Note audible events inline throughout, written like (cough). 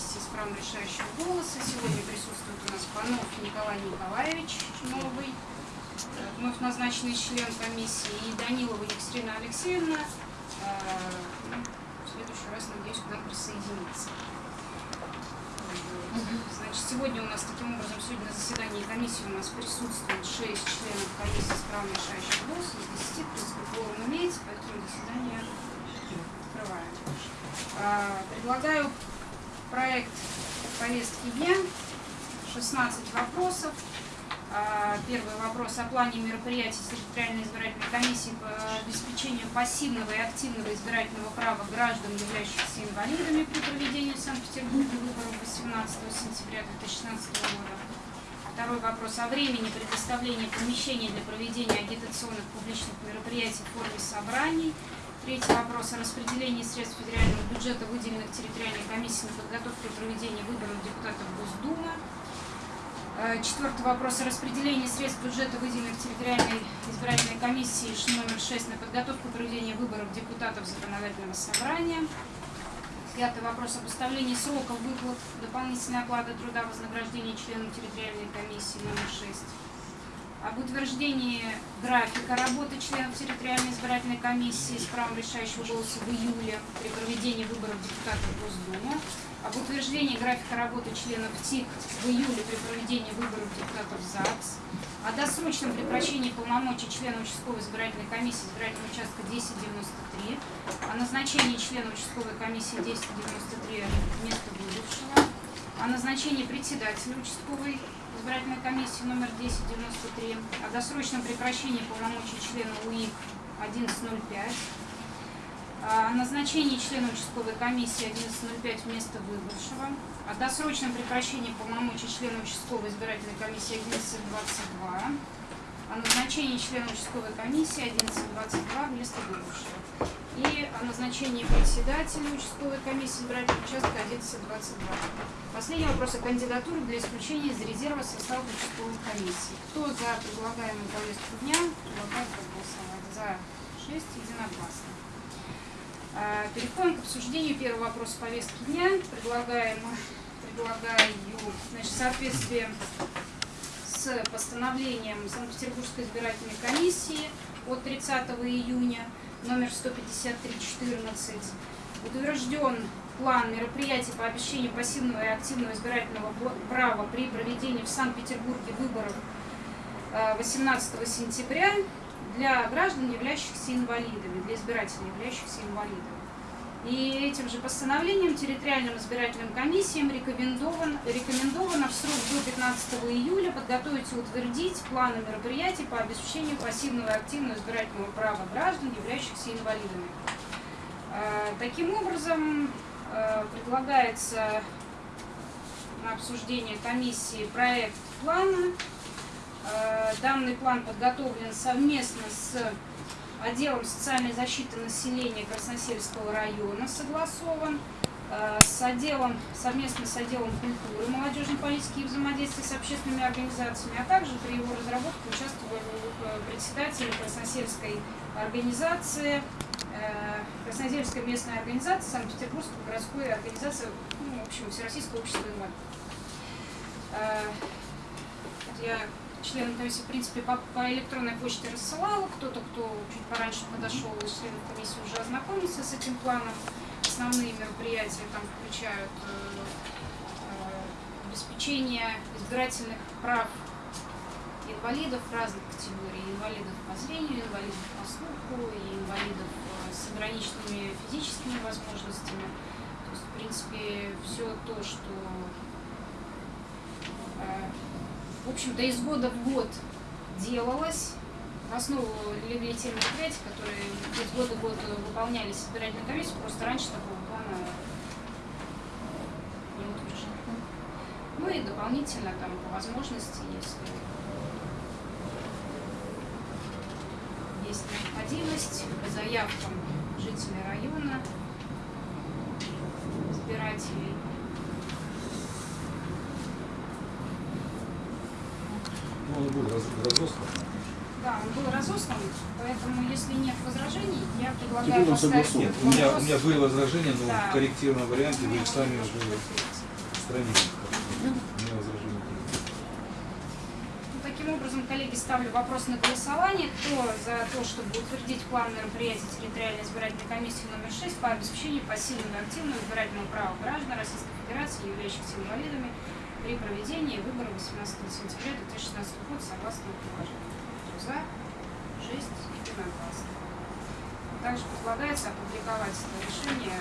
комиссии с правом решающего голоса. Сегодня присутствует у нас Панов Николай Николаевич, новый, э, вновь назначенный член комиссии, и Данилова Екатерина Алексеевна. Э, В следующий раз, надеюсь, к нам присоединится. Значит, сегодня у нас таким образом, сегодня на заседании комиссии у нас присутствует 6 членов комиссии с правом решающего голоса, из 10, в принципе, кворум имеется, поэтому заседание открываем. А, Предлагаю проект повестки дня, 16 вопросов. А, Первый вопрос о плане мероприятий территориальной избирательной комиссии по обеспечению пассивного и активного избирательного права граждан, являющихся инвалидами при проведении Санкт-Петербурге выборов 18 сентября 2016 года. Второй вопрос о времени предоставления помещений для проведения агитационных публичных мероприятий в форме собраний. Третий вопрос о распределении средств федерального бюджета, выделенных территориальной комиссией на подготовку и проведение выборов депутатов Госдумы. Э, Четвертый вопрос о распределении средств бюджета, выделенных территориальной избирательной комиссией Ш- номер 6 на подготовку и проведение выборов депутатов законодательного собрания. Пятый вопрос о поставлении сроков выплат дополнительной оплаты труда вознаграждения членам территориальной комиссии номер 6 об утверждении графика работы членов территориальной избирательной комиссии с правом решающего голоса в июле при проведении выборов депутатов Госдумы, об утверждении графика работы членов ТИК в июле при проведении выборов депутатов ЗАГС, о досрочном прекращении полномочий члена участковой избирательной комиссии избирательного участка 1093, о назначении члена участковой комиссии 1093 вместо бывшего, о назначении председателя участковой избирательной комиссии номер 1093, о досрочном прекращении полномочий члена УИК 1105, о назначении члена участковой комиссии 1105 вместо выбывшего, о досрочном прекращении полномочий члена участковой избирательной комиссии 1122, о назначении члена участковой комиссии 1122 вместо выбывшего и о назначении председателя участковой комиссии избирательного участка 1122. Последний вопрос о кандидатуре для исключения из резерва состава участковой комиссии. Кто за предлагаемую повестку дня, предлагаю проголосовать. За 6 единогласно. А, Переходим к обсуждению первого вопроса повестки дня. Предлагаем, предлагаю значит, в соответствии с постановлением Санкт-Петербургской избирательной комиссии от 30 июня номер 153-14 утвержден план мероприятий по обеспечению пассивного и активного избирательного права при проведении в Санкт-Петербурге выборов э, 18 сентября для граждан, являющихся инвалидами, для избирателей, являющихся инвалидами. И этим же постановлением территориальным избирательным комиссиям рекомендован, рекомендовано в срок до 15 июля подготовить и утвердить планы мероприятий по обеспечению пассивного и активного избирательного права граждан, являющихся инвалидами. Э, Таким образом, э, предлагается на обсуждение комиссии проект плана. Э, Данный план подготовлен совместно с отделом социальной защиты населения Красносельского района, согласован э, с отделом, совместно с отделом культуры, молодежной политики и взаимодействия с общественными организациями, а также при его разработке участвовали э, председатели Красносельской организации, э, Красносельская местная организация, Санкт-Петербургской городской организации, ну, в общем, Всероссийское общество инвалидов. Я членам комиссии, в принципе, по, по электронной почте рассылала. Кто-то, кто чуть пораньше подошел из членов комиссии, уже ознакомился с этим планом. Основные мероприятия там включают э, э, обеспечение избирательных прав инвалидов разных категорий. Инвалидов по зрению, инвалидов по слуху, и инвалидов э, с ограниченными физическими возможностями. То есть, в принципе, все то, что э, в общем-то, из года в год делалось. В основу легли те мероприятия, которые из года в год выполнялись избирательной комиссией, просто раньше такого плана не утверждали. Ну и дополнительно там по возможности, если есть необходимость, по заявкам жителей района, избирателей, Ну, он был раз- разослан. Да, он был разослан, поэтому если нет возражений, я Теперь предлагаю он поставить согласован. этот У меня, у меня были возражения, но Да. в корректированном варианте вы их сами уже быть, отстранили. У меня возражений нет. Ну, Таким образом, коллеги, ставлю вопрос на голосование. Кто за то, чтобы утвердить план мероприятий территориальной избирательной комиссии номер 6 по обеспечению пассивного и активного избирательного права граждан Российской Федерации, являющихся инвалидами, при проведении выборов 18 сентября 2016 года согласно положению. Кто за? 6 единогласно. Также предлагается опубликовать это решение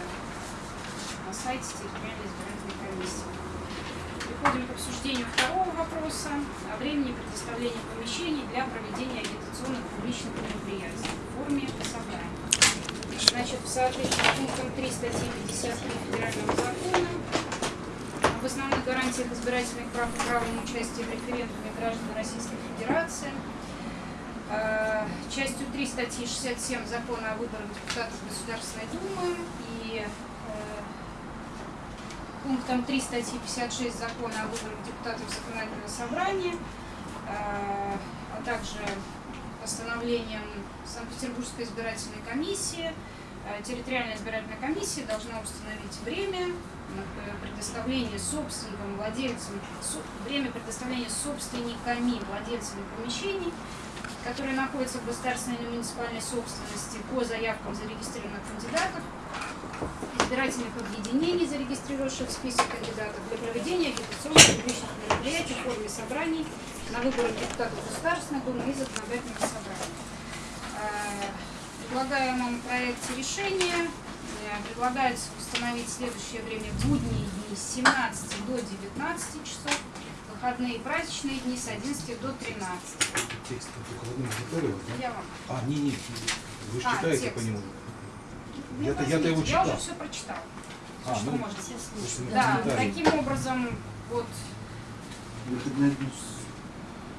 на сайте территориальной избирательной комиссии. Переходим к обсуждению второго вопроса о времени предоставления помещений для проведения агитационных публичных мероприятий в форме собрания. Значит, в соответствии с пунктом 3 статьи 53 Федерального закона об основных гарантиях избирательных прав и правом участия в референдуме граждан Российской Федерации, э, частью 3 статьи 67 Закона о выборах депутатов Государственной Думы и э, пунктом 3 статьи 56 Закона о выборах депутатов Законодательного собрания, э, а также постановлением Санкт-Петербургской избирательной комиссии, территориальная избирательная комиссия должна установить время на предоставление собственникам, владельцам, время предоставления собственниками, владельцами помещений, которые находятся в государственной или муниципальной собственности по заявкам зарегистрированных кандидатов, избирательных объединений, зарегистрировавших список кандидатов для проведения агитационных публичных мероприятий в форме собраний на выборах депутатов Государственной Думы и законодательных собраний. В предлагаемом проекте решения э, предлагается установить следующее время будние дни с 17 до 19 часов, выходные и праздничные дни с 11 до 13. Текст только в одном экземпляре, вот, да? Я вам А, не, не, вы же А, читаете текст. по нему. Ну, Я-то- я-то его возьмите, Я уже читал. все прочитала. А, что ну, можно если Да, комментарий. таким образом, вот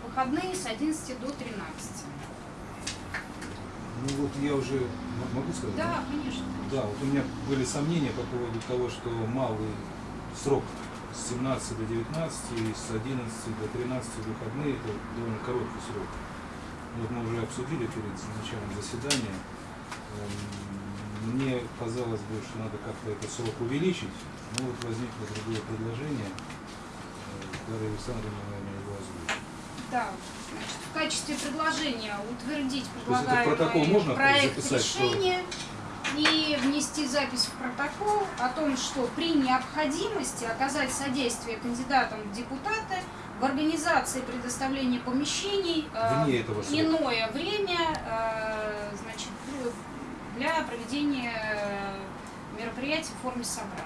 выходные с 11 до 13. Ну вот я уже могу сказать? Да, конечно. Да, вот у меня были сомнения по поводу того, что малый срок с 17 до 19 и с 11 до 13 выходные это довольно короткий срок. Вот мы уже обсудили перед началом заседания. Эм, Мне казалось бы, что надо как-то этот срок увеличить, но вот возникло другое предложение. Э, Дарья Александровна, наверное, его озвучит. Да, значит, в качестве предложения утвердить предлагаемый протокол можно проект записать, что- решения и внести запись в протокол о том, что при необходимости оказать содействие кандидатам в депутаты в организации предоставления помещений э, Вне этого срока. иное время э, значит, для проведения э, мероприятий в форме собрания.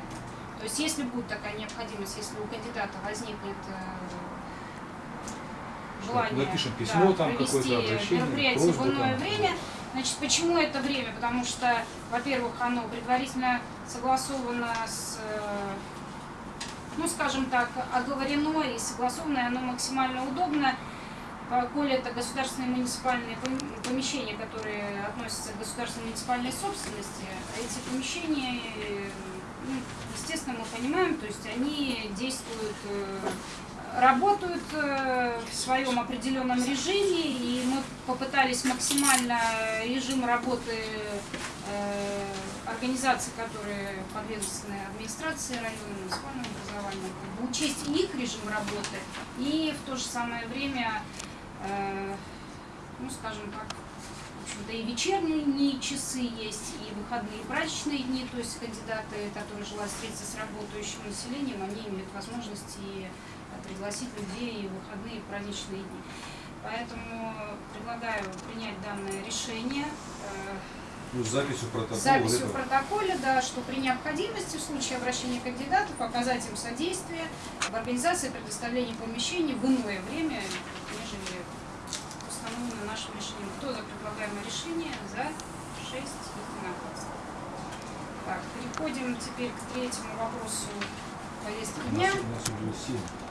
То есть, если будет такая необходимость, если у кандидата возникнет желание Напишем письмо, там провести какое-то обращение, мероприятие в просьбу иное там. время, Значит, почему это время? Потому что, во-первых, оно предварительно согласовано с, э, ну, скажем так, оговорено и согласовано, и оно максимально удобно, коли это государственные муниципальные пом- помещения, которые относятся к государственной муниципальной собственности, эти помещения, э, ну, естественно, мы понимаем, то есть они действуют э, работают э, в своем определенном режиме, и мы попытались максимально режим работы э, организаций, которые подведомственны администрации района, муниципального образования, учесть их режим работы, и в то же самое время, э, ну, скажем так, общем-то, и вечерние часы есть, и выходные и праздничные дни, то есть кандидаты, которые желают встретиться с работающим населением, они имеют возможность и пригласить людей и выходные и праздничные дни. Поэтому предлагаю принять данное решение. э, Ну, с записью протокола. с записью этого. в протоколе, да, что при необходимости в случае обращения кандидатов оказать им содействие в организации предоставления помещений в иное время, нежели установлено нашим решением. Кто за предлагаемое решение? За 6 единогласно. Так, переходим теперь к третьему вопросу повестки дня. у нас уже семь.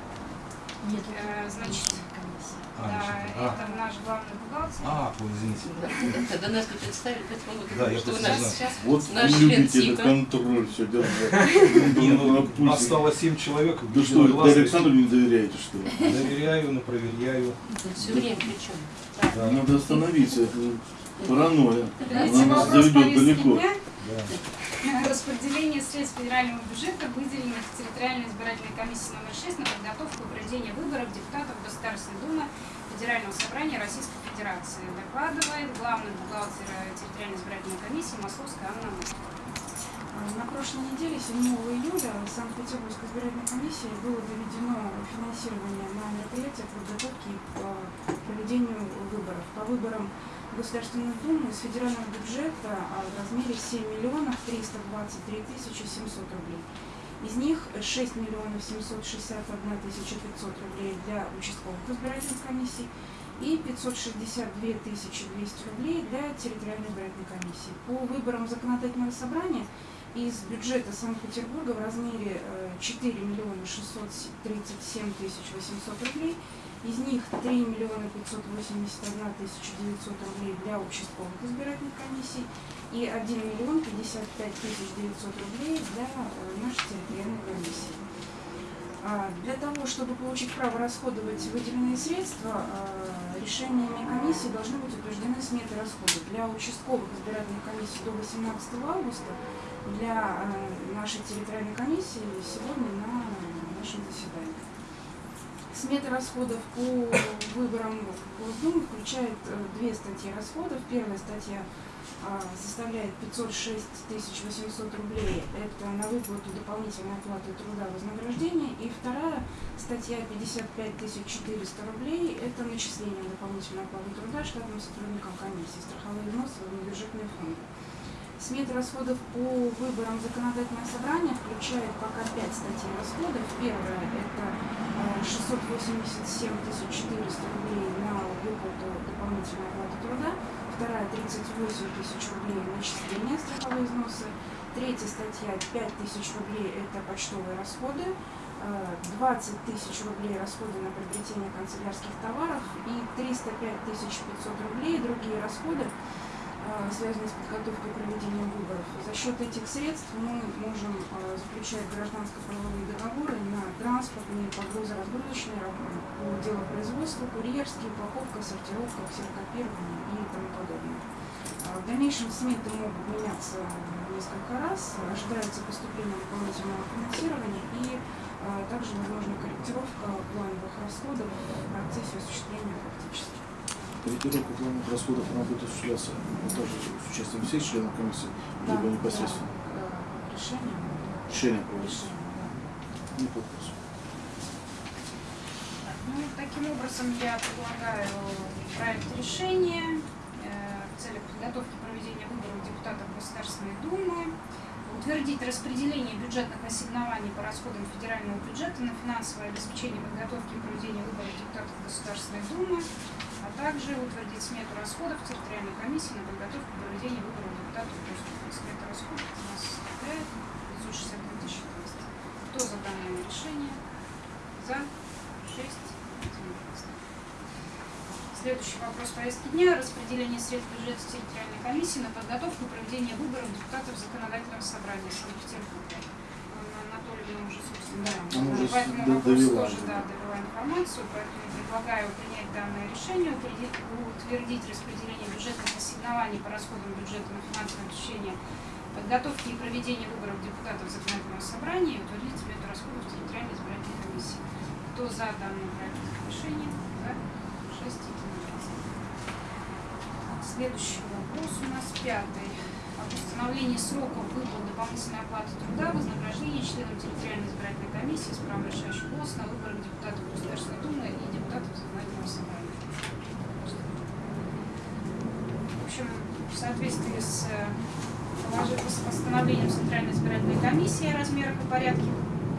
Нет, Э, значит, А, да, еще- а. это наш главный бухгалтер. А, ой, извините. Когда нас тут представили, поэтому мы Да, что у нас. Сейчас Вот Наш вы любите этот контроль все Не, ну, держать. (laughs) На пульсе. осталось семь человек. Да что. Александру не доверяете, что ли? Доверяю, но проверяю. все время причем. Надо остановиться, это паранойя. Она нас заведет далеко. Да. Распределение средств федерального бюджета, выделенных территориальной избирательной комиссии номер 6 на подготовку и проведение выборов депутатов Государственной Думы Федерального собрания Российской Федерации. Докладывает главный бухгалтер территориальной избирательной комиссии Московская Анна Мышкина. На прошлой неделе, 7 июля, в Санкт-Петербургской избирательной комиссии было доведено финансирование на мероприятия подготовки по проведению выборов. По выборам в Государственную Думу из федерального бюджета а, в размере 7 миллионов 323 тысячи 700 рублей. Из них 6 миллионов 761 тысяча 500 рублей для участковых избирательных комиссий и 562 тысячи 200 рублей для территориальной избирательной комиссии. По выборам законодательного собрания из бюджета Санкт-Петербурга в размере э, 4 миллиона 637 тысяч 800 рублей, из них 3 миллиона 581 тысяча 900 рублей для участковых избирательных комиссий и 1 миллион 55 тысяч 900 рублей для э, нашей территориальной комиссии. А, Для того, чтобы получить право расходовать выделенные средства, а, решениями комиссии должны быть утверждены сметы расходов. Для участковых избирательных комиссий до 18 августа, для а, нашей территориальной комиссии сегодня на нашем заседании. Смета расходов по выборам в Госдуму включает э, две статьи расходов. Первая статья а, составляет 506 800 рублей. Это на выплату дополнительной оплаты труда вознаграждения. И вторая статья 55 400 рублей. Это начисление дополнительной оплаты труда штатным сотрудникам комиссии, страховые взносы бюджетные фонды. Смета расходов по выборам законодательного собрания включает пока пять статей расходов. Первая – это э, 687 400 рублей на выплату дополнительной оплаты труда. Вторая – 38 тысяч рублей начисления страховые взносы. Третья статья – 5 тысяч рублей – это почтовые расходы. Э, 20 тысяч рублей расходы на приобретение канцелярских товаров и 305 500 рублей другие расходы, э, связанные с подготовкой и проведением выборов. За счет этих средств мы можем э, заключать гражданско-правовые договоры на транспортные, погрузо-разгрузочные работы, по делопроизводству, курьерские, упаковка, сортировка, ксерокопирование и тому подобное. А В дальнейшем сметы могут меняться несколько раз, ожидается поступление дополнительного финансирования и а, также возможна корректировка плановых расходов в процессе осуществления фактически. Корректировка плановых расходов она будет осуществляться ну, также с участием всех членов комиссии, Да, либо непосредственно. да, э, решение. Решение проводится. Решение, да. Не вопрос. Ну, таким образом, я предлагаю проект решения э, в целях подготовки проведения выборов депутатов Государственной Думы, утвердить распределение бюджетных ассигнований по расходам федерального бюджета на финансовое обеспечение подготовки и проведения выборов депутатов Государственной Думы, а также утвердить смету расходов территориальной комиссии на подготовку и проведение выборов депутатов Госдумы. Смета расходов у нас составляет 562 тысячи 200. Кто за данное решение? За? 6. Следующий вопрос повестки дня. Распределение средств бюджета территориальной комиссии на подготовку и проведение выборов депутатов законодательного собрания Санкт-Петербурга. Уже, собственно, Да. Она уже по этому д- вопросу довела тоже да, довела информацию, поэтому предлагаю принять данное решение, утвердить, утвердить распределение бюджетных ассигнований по расходам бюджета на финансовое обеспечение подготовки и проведения выборов депутатов законодательного собрания и утвердить смету расходов территориальной избирательной комиссии. Кто за данный проект решения? За? Шесть единогласно. Следующий вопрос у нас пятый. Об установлении сроков выплат дополнительной оплаты труда, вознаграждения членам территориальной избирательной комиссии с правом решающего голоса на выборах депутатов Государственной Думы и депутатов законодательного собрания. В общем, в соответствии с с постановлением Центральной избирательной комиссии о размерах и порядке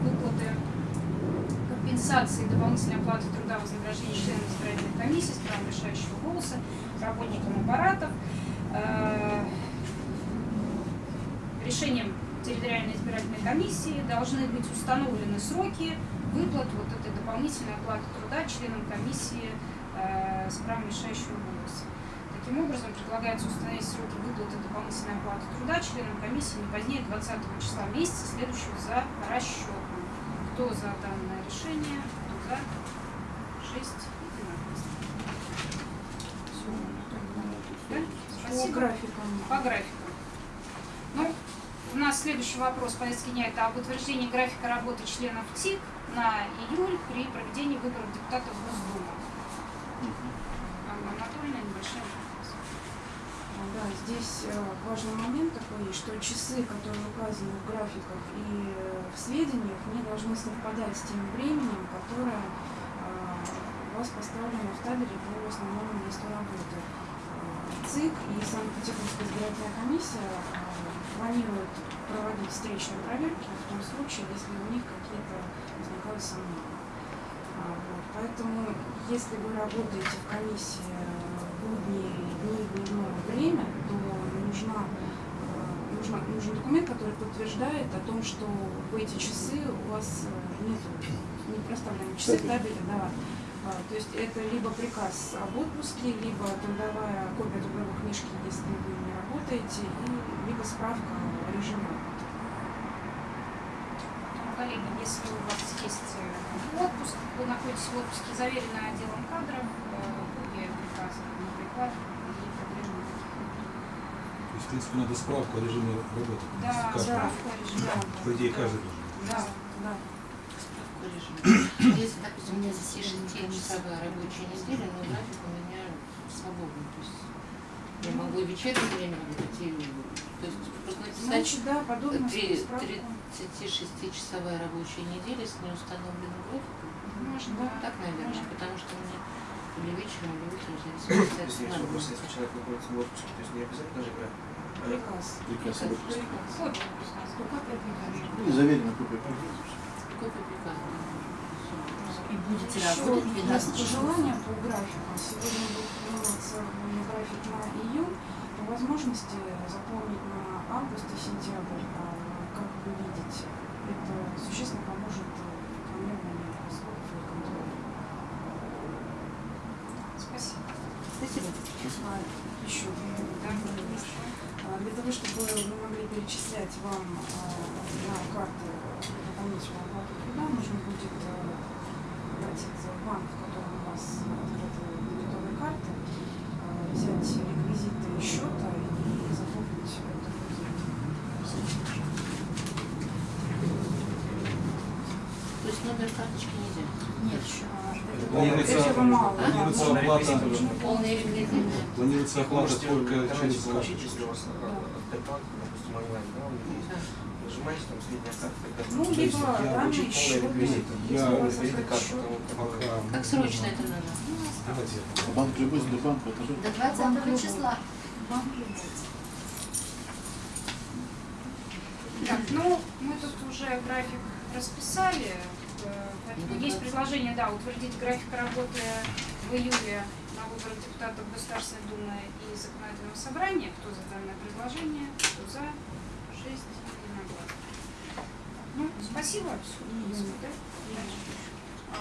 выплаты компенсации дополнительной оплаты труда вознаграждения членов избирательной комиссии с правом решающего голоса работникам аппаратов. Э, Решением территориальной избирательной комиссии должны быть установлены сроки выплат вот этой дополнительной оплаты труда членам комиссии э, с правом решающего голоса. Таким образом, предлагается установить сроки выплаты дополнительной оплаты труда членам комиссии не позднее 20 числа месяца, следующего за расчетом. Кто за данное решение? Кто за? Шесть единогласно. Всё. Да? По Спасибо. графикам. По графику. У нас следующий вопрос повестки дня это об утверждении графика работы членов ТИК на июль при проведении выборов депутатов в Госдуму. Анна Анатольевна, небольшая. Да, здесь э, важный момент такой, что часы, которые указаны в графиках и э, в сведениях, не должны совпадать с тем временем, которое э, у вас поставлено в табеле по основному месту работы. ЦИК и Санкт-Петербургская избирательная комиссия планируют проводить встречные проверки в том случае, если у них какие-то возникают сомнения. А, вот. Поэтому, если вы работаете в комиссии э, в будние дни, дневное время, то нужна, э, нужна, нужен документ, который подтверждает о том, что в эти часы у вас нет не проставлены часы в табеле, да. А, То есть это либо приказ об отпуске, либо трудовая копия трудовой книжки, если вы не работаете, и либо справка о режиме работы. Ну, Коллеги, если у вас есть э, отпуск, вы находитесь в отпуске, заверенный отделом кадров, э, копия приказа на приклад, и проблем. То есть, в принципе, надо справку о режиме работы. Да, справку о режиме Да. работы. По идее, каждый должен. Да, да. Справку режима. (coughs) Если, допустим, у меня здесь 6-часовая рабочая неделя, но график у меня свободный. То есть я могу и вечернее время и... То есть просто написать Значит, да, подобную три- справку. 36-часовая рабочая неделя с неустановленным графиком. Можно, Да. да. Так, наверное, Можно. потому что мне или вечером, или утром Если зависит от если человек находится в отпуске, то есть не обязательно же играть. Приказ. Приказ. Приказ. Приказ. Ну, и заверенная копия приказа. Копия приказа. И будете работать 12 есть часов. пожелания по графику. Сегодня будет график на июнь. По возможности заполнить на август и сентябрь. А, Как вы видите, это существенно поможет э, планированию расходов и контролю. Спасибо. Спасибо. А, Еще да, А, для того, чтобы мы могли перечислять вам на карты дополнительную оплату труда, нужно будет а, обратиться в банк, в котором у вас открыты дебетовые карты, взять реквизиты счета и заполнить. То есть номер карточки нельзя. Нет, еще. Планируется- этого мало. да, планируется оплата- Полные реквизиты. Планируется оплата только через получить, если у вас Сбербанк, допустим, онлайн, да, есть. Нажимаете там средняя карта, Ну, То есть либо я данные счета, Я у вас Реквизиты карты, Как срочно это надо? Давайте. Банк любой, Сбербанк, это же До 20 числа. банк любой. Так, ну, мы тут уже график расписали. э, Поэтому есть предложение, да, утвердить график работы в июле на выборах депутатов Государственной Думы и Законодательного собрания. Кто за данное предложение, кто за, шесть единогласно. Ну, спасибо. Июня. Да?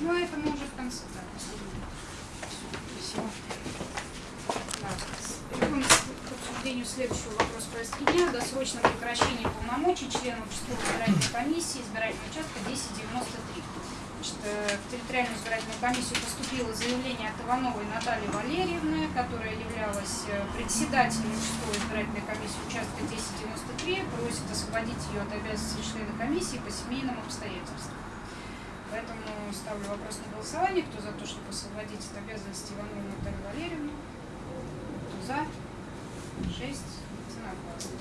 Ну, это мы уже в конце. Спасибо. Так, Переходим к обсуждению следующего вопроса повестки дня. Досрочное прекращение полномочий членов участковой избирательной комиссии избирательного участка 1093. Значит, э, в территориальную избирательную комиссию поступило заявление от Ивановой Натальи Валерьевны, которая являлась э, председателем участковой избирательной комиссии участка 1093, просит освободить ее от обязанностей члена комиссии по семейным обстоятельствам. Поэтому ставлю вопрос на голосование. Кто за то, чтобы освободить от обязанностей Иванову Наталью Валерьевну? Кто за? Шесть. Единогласно.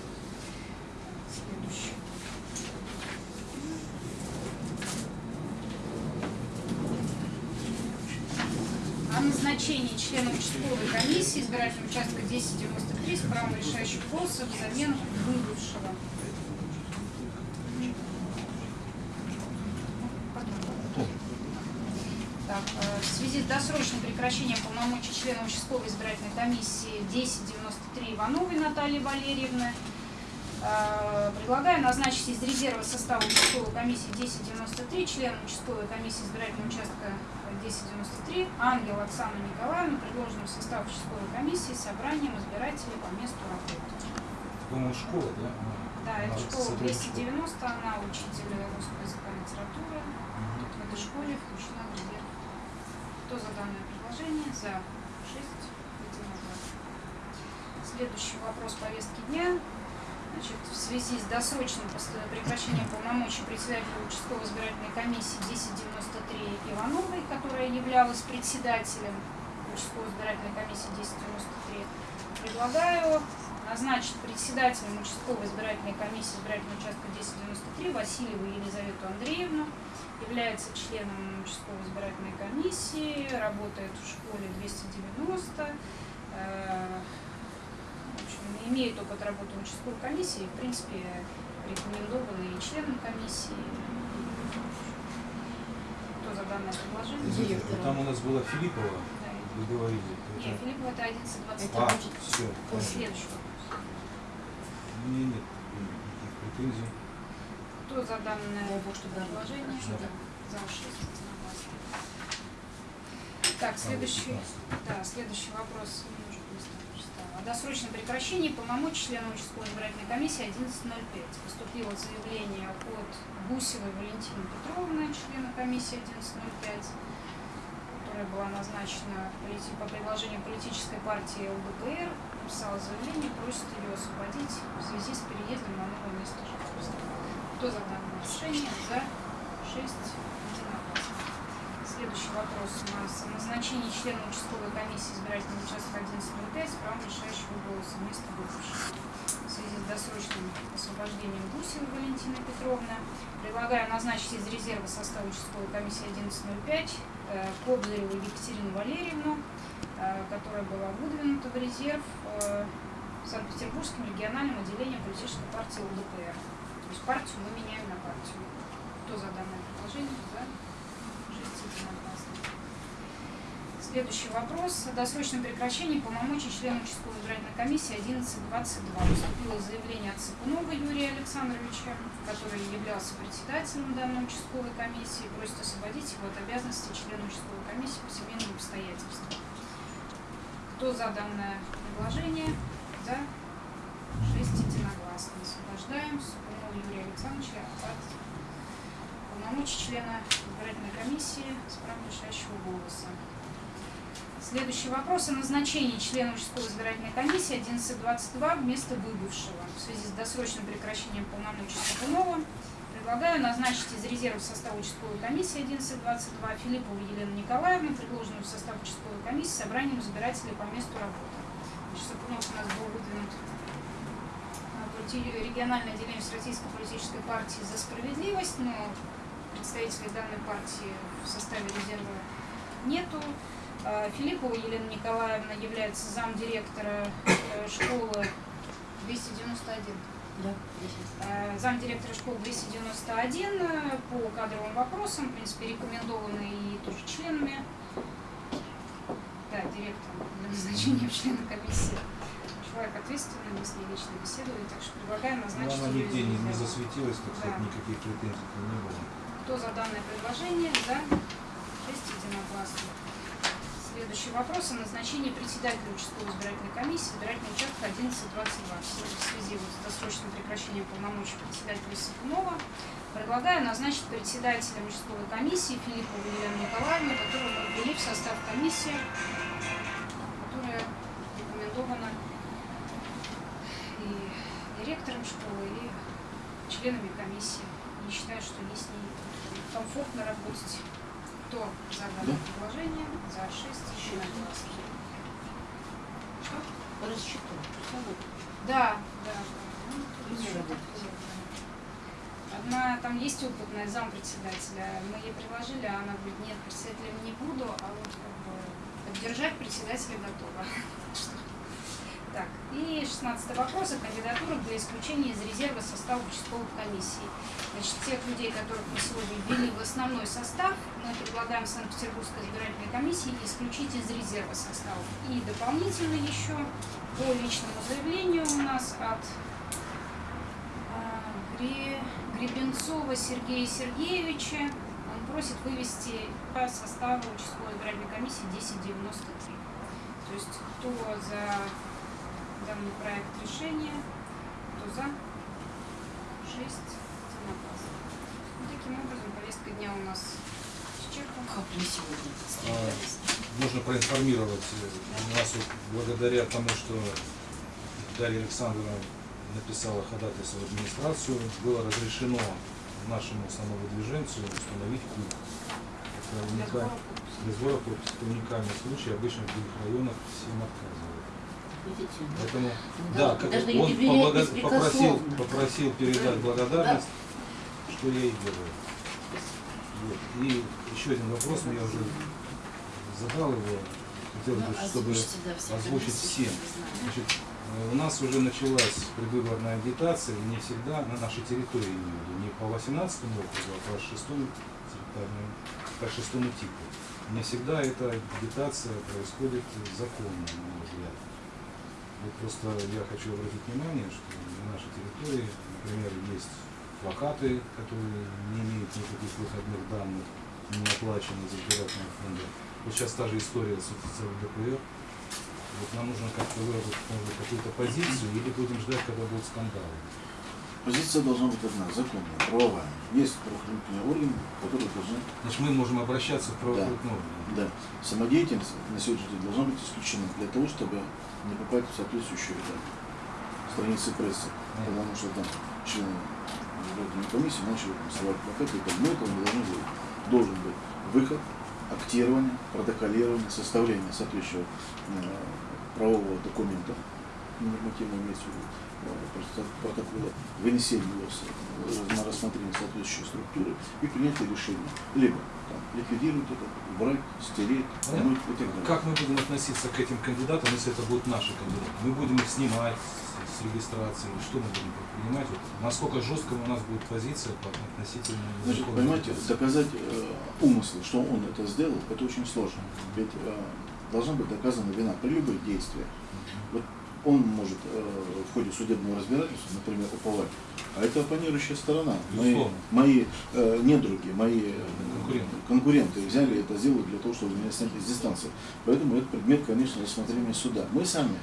Следующий. О назначении члена участковой комиссии избирательного участка 1093 с правом решающих голосов взамен выбывшего. Так, э, в связи с досрочным прекращением полномочий члена участковой избирательной комиссии 1093 Ивановой Натальи Валерьевны, э, предлагаю назначить из резерва состава участковой комиссии 1093 члена участковой комиссии избирательного участка 1093 Ангел Оксану Николаевну, предложенную в состав участковой комиссии собранием избирателей по месту работы. По-моему, школа, да? Да, это школа сотрудник 290, она учитель русского языка и литературы. В этой школе включена в. Кто за данное предложение? За. Шесть. Единогласно. Следующий вопрос повестки дня. Значит, в связи с досрочным прекращением полномочий председателя участковой избирательной комиссии 1093 Ивановой, которая являлась председателем участковой избирательной комиссии 1093, предлагаю назначить председателем участковой избирательной комиссии избирательного участка 1093 Васильеву Елизавету Андреевну, является членом участковой избирательной комиссии, работает в школе 290, э, в общем, имеет опыт работы в участковой комиссии, в принципе, рекомендованы и членом комиссии. Кто за данное предложение? Извините, Директора. Там у нас была Филиппова, Да. вы говорили. Нет, это- Филиппова это 11.20. Это А, все. Следующий вопрос. У меня нет никаких претензий. Кто за данное бог, чтобы предложение? За 6 единогласно. Так, следующий, да, следующий вопрос. О досрочном прекращении полномочий члена участковой избирательной комиссии 11.05. Поступило заявление от Гусевой Валентины Петровны, члена комиссии 11.05, которая была назначена по предложению политической партии ЛДПР. Написала заявление, просит ее освободить в связи с переездом на новое место жительства. Кто за данное решение? За 6 единогласно. Следующий вопрос у нас о назначении члена участковой комиссии избирательного участка 11.05 с правом решающего голоса вместо бывшего. В связи с досрочным освобождением Гусевой Валентины Петровны предлагаю назначить из резерва состава участковой комиссии 11.05 э, Кобзареву Екатерину Валерьевну, э, которая была выдвинута в резерв э, Санкт-Петербургским региональным отделением политической партии ЛДПР. Есть партию мы меняем на партию. Кто за данное предложение? За. Шесть единогласно. Следующий вопрос. О досрочном прекращении полномочий члена участковой избирательной комиссии 1122. Поступило заявление от Цыпунова Юрия Александровича, который являлся председателем данной участковой комиссии, просит освободить его от обязанности члена участковой комиссии по семейным обстоятельствам. Кто за данное предложение? За. Шесть единогласно. Освобождаем Юрия Александровича от полномочий члена избирательной комиссии с правом решающего голоса. Следующий вопрос о назначении члена участковой избирательной комиссии 1122 вместо выбывшего. В связи с досрочным прекращением полномочий Сапунова предлагаю назначить из резерва состава участковой комиссии 1122 Филиппову Елену Николаевну, предложенную в состав участковой комиссии собранием избирателей по месту работы. Значит, Сапунов у нас был выдвинут на полити- региональное отделение Всероссийской политической партии «За справедливость», но представителей данной партии в составе резерва нету. Э, Филиппова Елена Николаевна является замдиректора э, школы 291. Да. Э, замдиректора школы 291 э, по кадровым вопросам, в принципе, рекомендованы и тоже членами. Да, директором для назначения члена комиссии. Человек ответственный, мы с ней лично беседовали, так что предлагаем Но назначить она её нигде не, не засветилась, так сказать, Да. никаких претензий не было. Кто за данное предложение? За. Шесть единогласно. Следующий вопрос о назначении председателя участковой избирательной комиссии избирательного участка 1122. В связи вот с досрочным прекращением полномочий председателя Сапунова предлагаю назначить председателем участковой комиссии Филиппову Елену Николаевну, которую мы ввели в состав комиссии, которая рекомендована и директором школы, и членами комиссии. Не считаю, что ей с ней комфортно работать. Кто за данное предложение? За 6 единогласно. Что? Рассчитывай. Да, да. Ну, Не. Одна, там есть опытная зампредседателя. Мы ей предложили, а она говорит, нет, председателем не буду, а вот как бы поддержать председателя готова. (laughs) Так, и 16 вопрос о кандидатурах для исключения из резерва состава участковых комиссий. Значит, тех людей, которых мы сегодня ввели в основной состав, мы предлагаем Санкт-Петербургской избирательной комиссии исключить из резерва состава. И дополнительно еще по личному заявлению у нас от а, Гре- Гребенцова Сергея Сергеевича. Он просит вывести по составу участковой избирательной комиссии 1093. То есть кто за данный проект решения, кто за? Шесть единогласно. Ну, таким образом, повестка дня у нас исчерпана. Как мы сегодня А. Нужно проинформировать э, нас вот благодаря тому, что Дарья Александровна написала ходатайство в администрацию, было разрешено нашему самовыдвиженцу установить клуб. Это уникаль- для сбора подписей. Это уникальный случай, обычно в других районах всем отказывают. Видите? Поэтому, Ну, да, да, как даже он поблаго- попросил, попросил передать благодарность, что я и делаю. Вот. И еще один вопрос, я уже задал его, хотелось бы, чтобы озвучить всем. Значит, э, у нас уже началась предвыборная агитация, и не всегда на нашей территории, не по 18 округу, а по 6 территориальному, по шестому типу. Не всегда эта агитация происходит законно, на мой взгляд. Вот просто я хочу обратить внимание, что на нашей территории, например, есть плакаты, которые не имеют никаких выходных данных, не оплачены из избирательного фонда. Вот сейчас та же история с, ЛДПР. Вот нам нужно как-то выработать какую-то позицию или будем ждать, когда будут скандалы. Позиция должна быть одна, законная, правовая. Есть правоохранительные органы, которые должны Значит, мы можем обращаться в правоохранительные органы. Да, самодеятельность на сегодняшний день должна быть исключена для того, чтобы не попасть в соответствующие да, страницы прессы. Потому что там члены избирательной комиссии начали там, рисовать плакаты, и так, мы этого не должны делать. Должен быть выход, актирование, протоколирование, составление соответствующего э, правового документа, нормативно имеется в виду, протокола, вынесение его э, на рассмотрение соответствующей структуры и принятие решения. Либо там, ликвидировать это, убрать, стереть, вернуть и так далее. Как мы будем относиться к этим кандидатам, если это будут наши кандидаты? Мы будем их снимать с, регистрации, что мы будем предпринимать? Вот насколько жесткая у нас будет позиция по относительно Значит, понимаете, доказать э, умысл, что он это сделал, это очень сложно. Ведь э, должна быть доказана вина при любых действиях. Вот он может э, в ходе судебного разбирательства, например, уповать, а это оппонирующая сторона. Мои, Безусловно. мои э, недруги, мои э, Конкуренты. конкуренты взяли это сделали для того, чтобы меня снять из дистанции. Поэтому это предмет, конечно, рассмотрения суда. Мы сами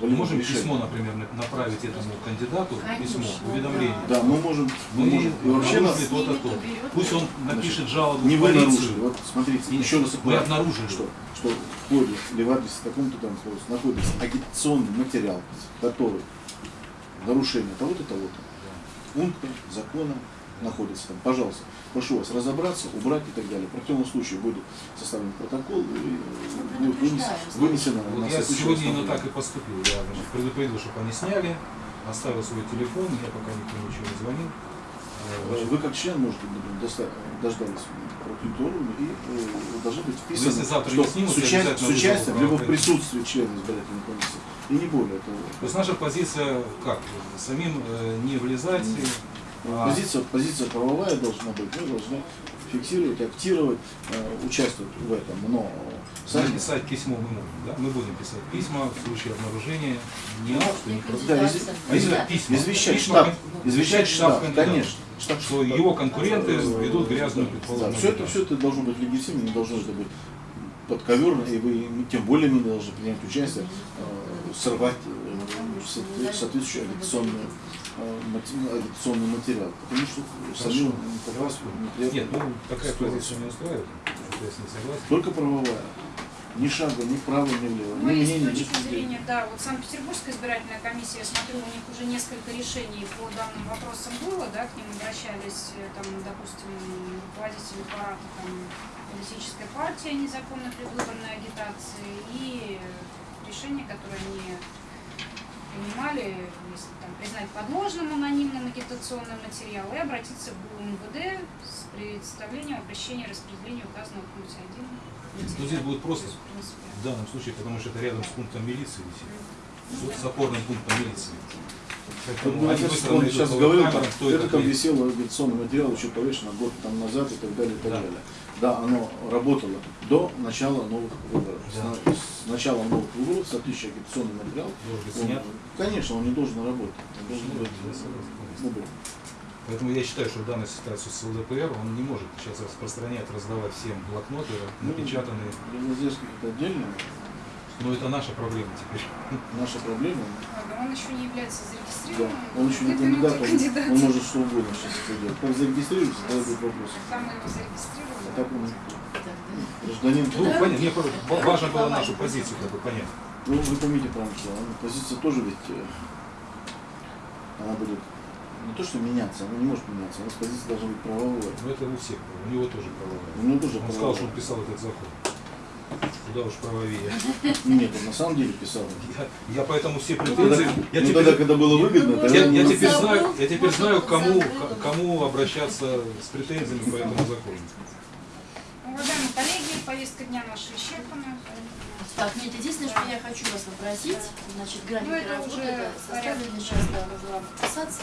Мы можем волевым письмо, например, на- направить этому кандидату, письмо, уведомление. Да, мы можем, мы Мы можем. И вообще нас нарушили то-то, то. Пусть он напишет жалобу не в вы нарушили. Вот смотрите, Нет, еще раз мы обнаружили. что, что в ходе или в адресе таком-то там находится, агитационный материал, который нарушение того-то, того-то, пункта, закона находится там. Пожалуйста, прошу вас разобраться, убрать и так далее. В противном случае будет составлен протокол и э, будет вынес- вынесено на Вот я сегодня именно так и поступил. Я значит, предупредил, чтобы они сняли, оставил свой телефон, я пока никто ничего не звонил. Э, значит, Вы как член можете дождались правоохранительного и э, должны быть Ну, вписаны, если завтра что снимут, с, я уча- обязательно с участием, либо в присутствии члена избирательной комиссии. И не более того. То есть наша позиция как? Самим э, не влезать. А- Позиция, позиция правовая должна быть, мы должны фиксировать, актировать, э, участвовать в этом, но сами... Написать письмо мы можем, да? Мы будем писать письма в случае обнаружения не Ну, что не. Да, из- А из- письма? извещать Письма штаб, кон- извещать штаб, кандидата. конечно. Штаб, Что его конкуренты ведут грязную, да, предположим, все это, все это должно быть легитимно, не должно это быть подковерно, и вы тем более не должны принять участие, э, сорвать э, со- соответствующий агитационный, э, агитационный материал. Потому что самим неприятную Нет, ну такая позиция не устраивает. что Я с ней согласен. Только правовая. Ни шага, ни вправо, ни влево. Ну, Ни мнения, ни точки зрения, да, вот Санкт-Петербургская избирательная комиссия, я смотрю, у них уже несколько решений по данным вопросам было, да, к ним обращались, э, там, допустим, руководители аппарата там, политической партии о незаконной предвыборной агитации и решения, которые они принимали, если там признать подложным анонимным агитационный материал и обратиться к МВД с представлением обращения распределения указанного в пункте 1 Ну, здесь будет просто в в данном случае, потому что это рядом с пунктом милиции висит. ну, С, с опорным пунктом милиции. Вот Поэтому сейчас, быстро он сейчас говорил, там, кто это там есть. висело агитационный материал еще повешено год там назад и так далее, и так Да. далее. Да, оно работало до начала новых выборов. Да. Начала новых выборов соответствующий агитационный материал, он- снят. конечно, он не должен работать. Он должен Ну, быть, ну. Поэтому я считаю, что в данной ситуации с ЛДПР он не может сейчас распространять, раздавать всем блокноты, Ну, напечатанные. Леноздельский это отдельно, Но это наша проблема теперь. наша проблема. Ладно, он еще не является Да, зарегистрированным. он еще не кандидат, он, кандидат. он может что угодно сейчас это делать. Как зарегистрируется, тогда будет вопрос. Там мы его А зарегистрировали. так он Гражданин, Ну, Да. понятно, мне важно было нашу позицию как бы понять. ну вы поймите правильно, что позиция тоже ведь, э, она будет не то что меняться, она не может меняться, у нас позиция должна быть правовая. Но это у всех, у него тоже У правовая. него тоже Он сказал, правовая. что он писал этот закон. Куда уж правовее. Нет, он на самом деле писал. Я, я поэтому все Ну, претензии... Я ну, теперь, тогда, когда было выгодно, тогда я, я теперь забыл, знаю, я теперь знаю, кому, кому обращаться с претензиями по этому закону. Уважаемые коллеги, повестка дня наша исчерпана. Так, нет, единственное, что я хочу вас попросить, значит, график Ну, работы порядок. составлен, сейчас, да, подписаться.